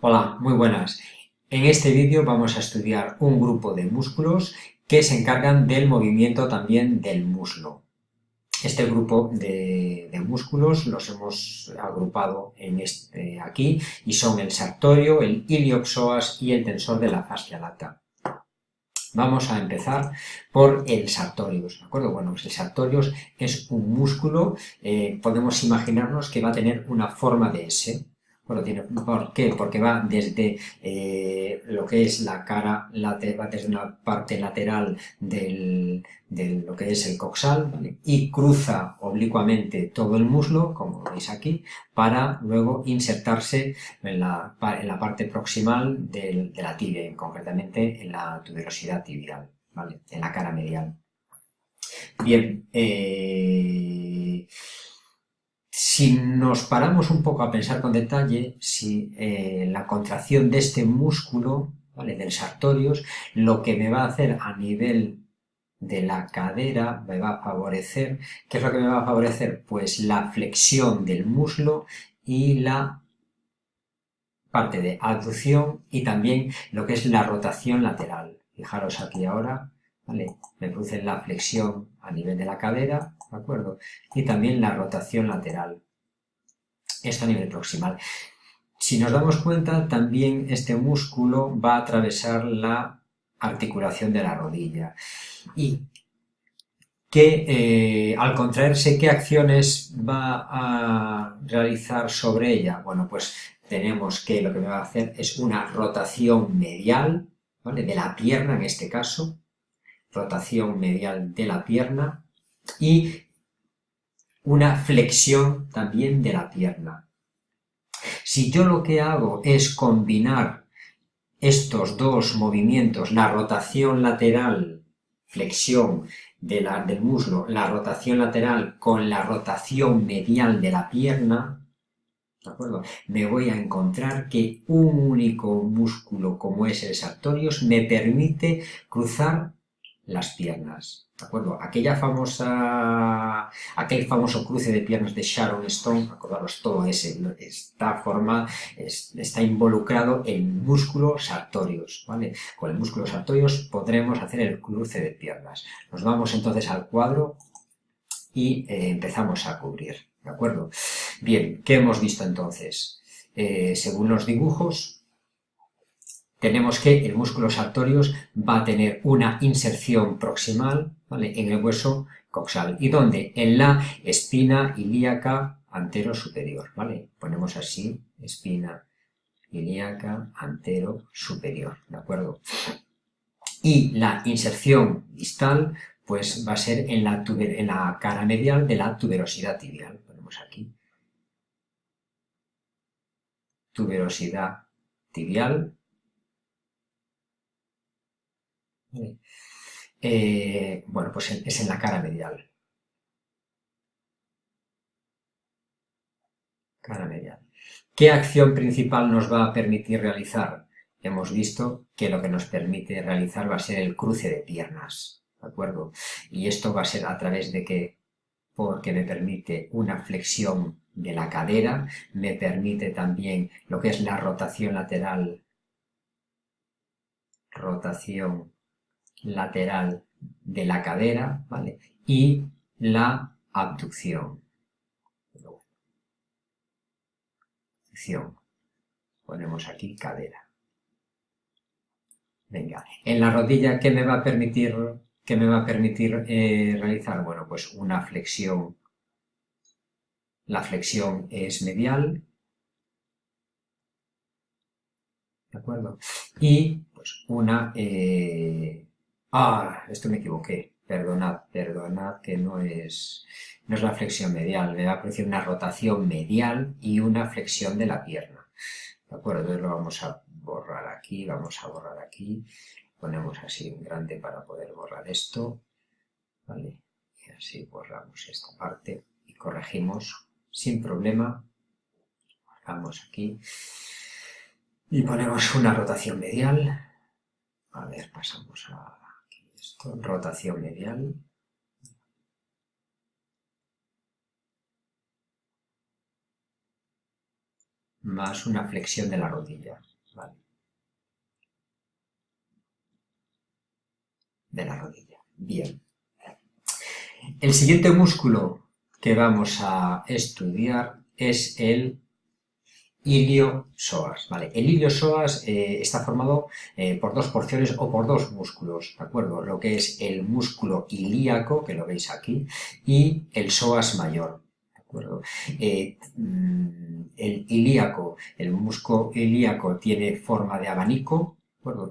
Hola, muy buenas. En este vídeo vamos a estudiar un grupo de músculos que se encargan del movimiento también del muslo. Este grupo de, músculos los hemos agrupado en este, aquí y son el sartorio, el iliopsoas y el tensor de la fascia lata. Vamos a empezar por el sartorius, ¿de acuerdo? Bueno, pues el sartorius es un músculo, eh, podemos imaginarnos que va a tener una forma de S, ¿Por qué? Porque va desde eh, lo que es la cara, va desde una parte lateral del, de lo que es el coxal y cruza oblicuamente todo el muslo, como veis aquí, para luego insertarse en la, en la parte proximal de la tibia, concretamente en la tuberosidad tibial, ¿vale? en la cara medial. Bien, eh, si nos paramos un poco a pensar con detalle, si eh, la contracción de este músculo, ¿vale? del sartorius, lo que me va a hacer a nivel de la cadera me va a favorecer, ¿qué es lo que me va a favorecer? Pues la flexión del muslo y la parte de abducción y también lo que es la rotación lateral. Fijaros aquí ahora, ¿vale? Me produce la flexión a nivel de la cadera, ¿de acuerdo? Y también la rotación lateral. Esto a nivel proximal. Si nos damos cuenta, también este músculo va a atravesar la articulación de la rodilla. Y que eh, al contraerse, ¿qué acciones va a realizar sobre ella? Bueno, pues tenemos que lo que me va a hacer es una rotación medial, ¿vale? De la pierna en este caso, rotación medial de la pierna, y una flexión también de la pierna. Si yo lo que hago es combinar estos dos movimientos, la rotación lateral, flexión del muslo, la rotación lateral con la rotación medial de la pierna. Me voy a encontrar que un único músculo como es el sartorius me permite cruzar las piernas. ¿De acuerdo? Aquella famosa, aquel famoso cruce de piernas de Sharon Stone, acordaros, todo ese, esta forma está involucrado en músculos sartorios, ¿vale? Con el músculo sartorios podremos hacer el cruce de piernas. Nos vamos entonces al cuadro y eh, empezamos a cubrir, ¿de acuerdo? Bien, ¿qué hemos visto entonces? Eh, según los dibujos, tenemos que el músculo sartorius va a tener una inserción proximal en el hueso coxal. ¿Y dónde? En la espina ilíaca antero superior. ¿vale? Ponemos así, espina ilíaca antero superior. ¿De acuerdo? Y la inserción distal pues va a ser en la cara medial de la tuberosidad tibial. Ponemos aquí. Tuberosidad tibial eh, bueno, pues es en la cara medial. Cara medial. ¿Qué acción principal nos va a permitir realizar? Hemos visto que lo que nos permite realizar va a ser el cruce de piernas, ¿de acuerdo? Y esto va a ser a través de que, porque me permite una flexión de la cadera, me permite también lo que es la rotación lateral, rotación lateral de la cadera, ¿vale? Y la abducción. Ponemos aquí cadera. Venga, en la rodilla, ¿qué me va a permitir, qué me va a permitir eh, realizar? Bueno, pues una flexión. La flexión es medial. ¿De acuerdo? Y pues una eh, Ah, esto me equivoqué. Perdonad, perdonad que no es, no es la flexión medial. Me va a producir una rotación medial y una flexión de la pierna. ¿De acuerdo? Entonces lo vamos a borrar aquí, vamos a borrar aquí. Ponemos así un grande para poder borrar esto. ¿Vale? Y así borramos esta parte y corregimos sin problema. Borramos aquí. Y ponemos una rotación medial. A ver, pasamos a rotación medial. más una flexión de la rodilla. De la rodilla. Bien. El siguiente músculo que vamos a estudiar es el iliosoas. ¿vale? El iliosoas eh, está formado eh, por dos porciones o por dos músculos, ¿de acuerdo? Lo que es el músculo ilíaco, que lo veis aquí, y el psoas mayor. ¿de acuerdo? Eh, mm, el ilíaco, el músculo ilíaco tiene forma de abanico,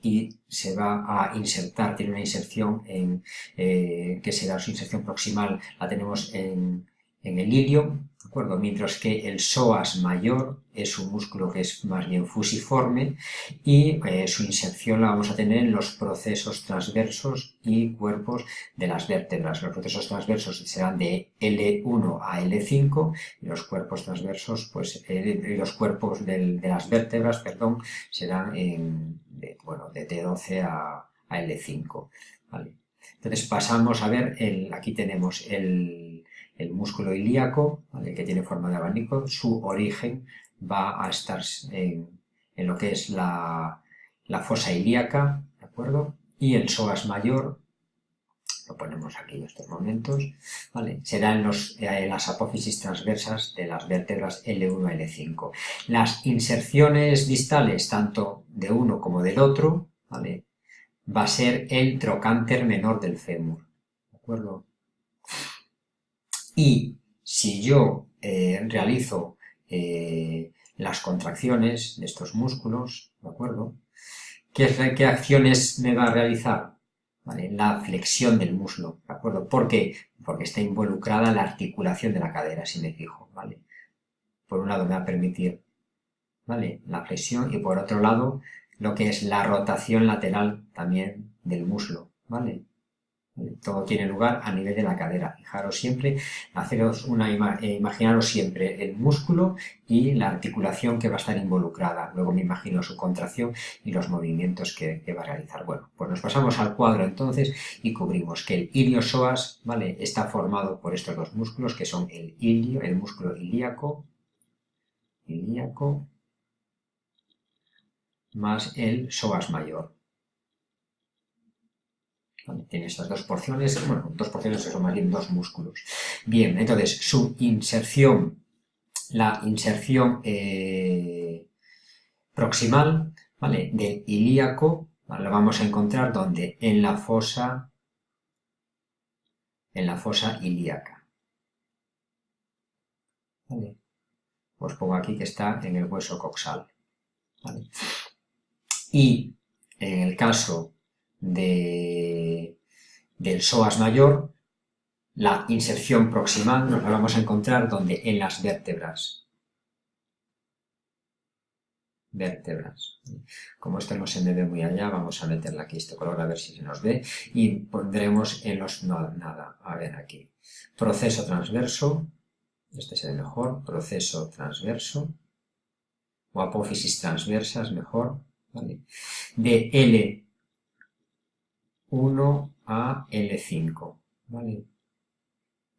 y se va a insertar, tiene una inserción en, que será su inserción proximal, la tenemos en, en el ilio, acuerdo? Mientras que el psoas mayor es un músculo que es más bien fusiforme y eh, su inserción la vamos a tener en los procesos transversos y cuerpos de las vértebras. Los procesos transversos serán de L1 a L5 y los cuerpos transversos, pues eh, los cuerpos de las vértebras, perdón, serán en, de, bueno, de T12 a, L5. Entonces pasamos a ver, el, aquí tenemos el, el músculo ilíaco, que tiene forma de abanico, su origen va a estar en, lo que es la, fosa ilíaca, ¿de acuerdo? Y el psoas mayor, lo ponemos aquí en estos momentos, ¿vale? será en, los, en las apófisis transversas de las vértebras L1 y L5. Las inserciones distales, tanto de uno como del otro, ¿vale? va a ser el trocánter menor del fémur, ¿de acuerdo? Y si yo eh, realizo eh, las contracciones de estos músculos, ¿de acuerdo? ¿Qué, ¿Qué, acciones me va a realizar? La flexión del muslo, ¿de acuerdo? ¿Por qué? Porque está involucrada la articulación de la cadera, si me fijo, ¿vale? Por un lado me va a permitir, ¿vale? La flexión y por otro lado lo que es la rotación lateral también del muslo, ¿vale? Todo tiene lugar a nivel de la cadera. Fijaros siempre, haceros una eh, imaginaros siempre el músculo y la articulación que va a estar involucrada. Luego me imagino su contracción y los movimientos que, va a realizar. Bueno, pues nos pasamos al cuadro entonces y cubrimos que el iliosoas, ¿vale? Está formado por estos dos músculos que son el ilio, el músculo ilíaco, ilíaco, más el psoas mayor. Tiene estas dos porciones, bueno, dos porciones son más bien dos músculos. Bien, entonces su inserción, la inserción eh, proximal, ¿vale? Del ilíaco, la vamos a encontrar donde en la fosa, en la fosa ilíaca. ¿Vale? Os pongo aquí que está en el hueso coxal. Y en el caso de, del psoas mayor, la inserción proximal nos la vamos a encontrar donde en las vértebras. Vértebras. Como esto no se me ve muy allá, vamos a meterla aquí este color a ver si se nos ve y pondremos en los... nada, a ver aquí. Proceso transverso, este es el mejor, proceso transverso, o apófisis transversas mejor, De L 1 a L5, ¿vale?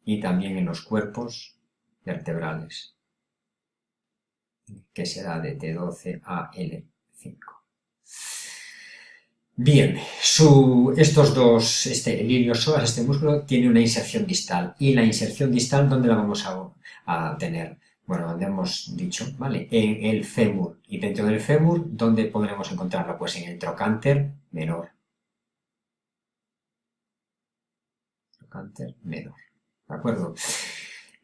Y también en los cuerpos vertebrales, que será de T12 a L5. Bien, estos dos, este, el iliosoas, este músculo, tiene una inserción distal. ¿Y la inserción distal dónde la vamos a, a tener? Bueno, donde hemos dicho, ¿vale? En el fémur. Y dentro del fémur, ¿dónde podremos encontrarlo? Pues en el trocánter menor. Cáncer menor. ¿De acuerdo?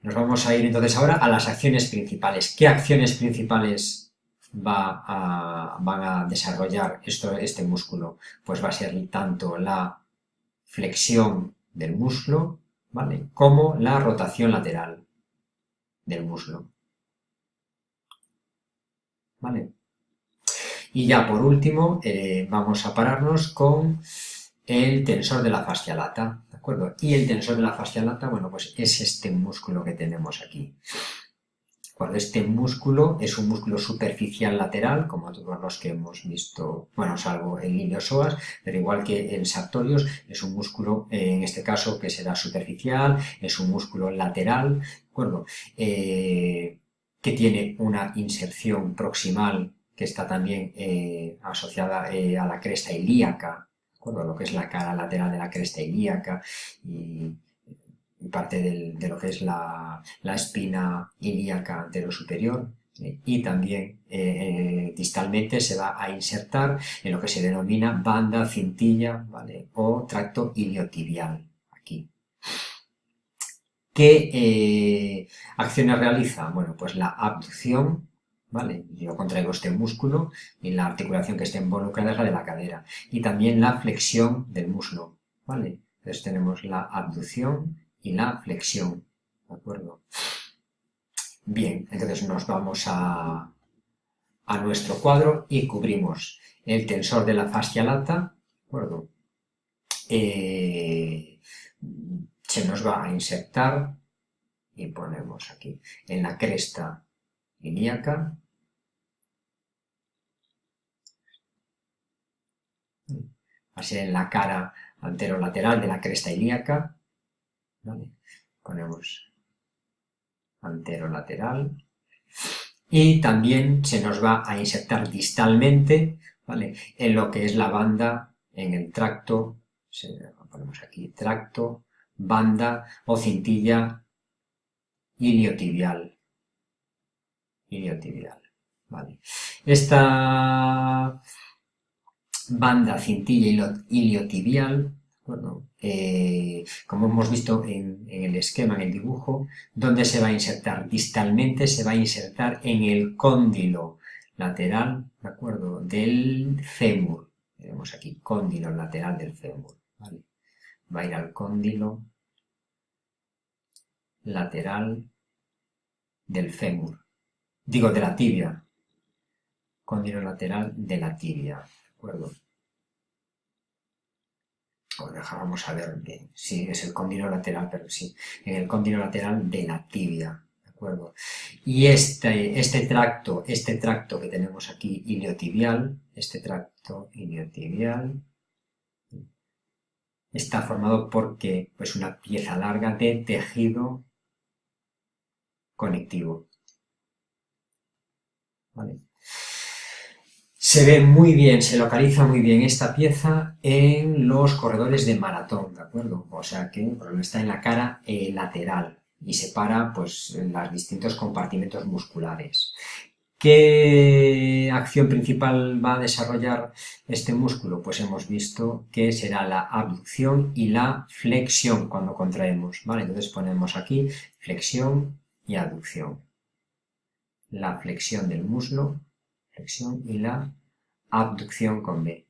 Nos vamos a ir entonces ahora a las acciones principales. ¿Qué acciones principales va a, van a desarrollar este músculo? Pues va a ser tanto la flexión del muslo, ¿vale? Como la rotación lateral del muslo. ¿Vale? Y ya por último, eh, vamos a pararnos con el tensor de la fascia lata, ¿de Y el tensor de la fascia lata, bueno, pues es este músculo que tenemos aquí. Cuando este músculo es un músculo superficial lateral, como todos los que hemos visto, bueno, salvo el iliosoas, pero igual que el sartorius, es un músculo, eh, en este caso, que será superficial, es un músculo lateral, ¿de acuerdo? Eh, que tiene una inserción proximal que está también eh, asociada a la cresta ilíaca, lo que es la cara lateral de la cresta ilíaca y, parte de lo que es la, espina ilíaca anterosuperior superior y también distalmente se va a insertar en lo que se denomina banda cintilla ¿vale? o tracto iliotibial aquí. ¿Qué eh, acciones realiza? Bueno, pues la abducción, Yo contraigo este músculo y la articulación que está involucrada es la de la cadera. Y también la flexión del muslo, ¿vale? Entonces tenemos la abducción y la flexión, ¿de acuerdo? Bien, entonces nos vamos a, a nuestro cuadro y cubrimos el tensor de la fascia lata, ¿de acuerdo? Eh, se nos va a insertar y ponemos aquí en la cresta ilíaca así en la cara anterolateral de la cresta ilíaca ponemos anterolateral y también se nos va a insertar distalmente ¿vale? en lo que es la banda en el tracto ponemos aquí tracto banda o cintilla iliotibial. Iliotibial. Vale. Esta banda cintilla iliotibial, bueno, eh, como hemos visto en, en, el esquema, en el dibujo, donde se va a insertar distalmente, se va a insertar en el cóndilo lateral, ¿de acuerdo?, del fémur. Tenemos aquí cóndilo lateral del fémur, ¿vale? va a ir al cóndilo lateral del fémur, digo de la tibia, cóndilo lateral de la tibia, ¿de acuerdo? O vamos a ver bien, sí, es el cóndilo lateral, pero sí, en el cóndilo lateral de la tibia, ¿de acuerdo? Y este, este tracto, este tracto que tenemos aquí iliotibial, este tracto iliotibial, está formado porque pues una pieza larga de tejido conectivo. Se ve muy bien, se localiza muy bien esta pieza en los corredores de maratón, ¿de acuerdo? O sea que está en la cara eh, lateral y separa pues los distintos compartimentos musculares. ¿Qué acción principal va a desarrollar este músculo? Pues hemos visto que será la abducción y la flexión cuando contraemos, ¿vale? Entonces ponemos aquí flexión y abducción. La flexión del muslo, flexión y la abducción con B.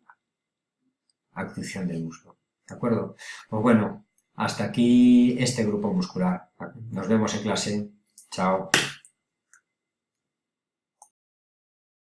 Abducción del muslo, ¿de acuerdo? Pues bueno, hasta aquí este grupo muscular. Nos vemos en clase. Chao.